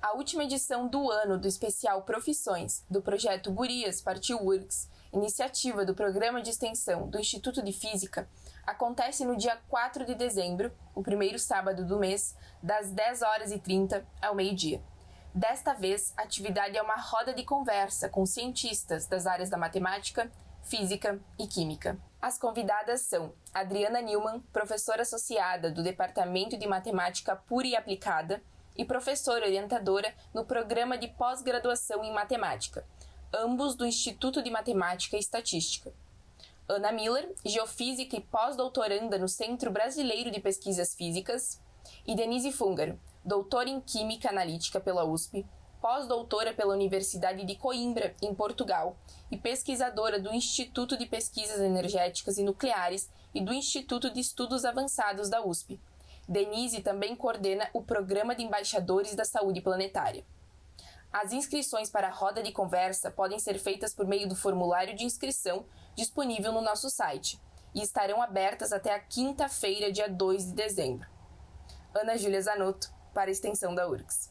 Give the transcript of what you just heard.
A última edição do ano do especial Profissões do projeto Gurias Partiu Works, iniciativa do programa de extensão do Instituto de Física, acontece no dia 4 de dezembro, o primeiro sábado do mês, das 10 horas e 30 ao meio-dia. Desta vez, a atividade é uma roda de conversa com cientistas das áreas da matemática, física e química. As convidadas são Adriana Newman, professora associada do Departamento de Matemática Pura e Aplicada e professora orientadora no programa de pós-graduação em matemática, ambos do Instituto de Matemática e Estatística. Ana Miller, geofísica e pós-doutoranda no Centro Brasileiro de Pesquisas Físicas, e Denise Fungaro, doutora em Química Analítica pela USP, pós-doutora pela Universidade de Coimbra, em Portugal, e pesquisadora do Instituto de Pesquisas Energéticas e Nucleares e do Instituto de Estudos Avançados da USP. Denise também coordena o Programa de Embaixadores da Saúde Planetária. As inscrições para a roda de conversa podem ser feitas por meio do formulário de inscrição disponível no nosso site e estarão abertas até a quinta-feira, dia 2 de dezembro. Ana Júlia Zanotto, para a extensão da URGS.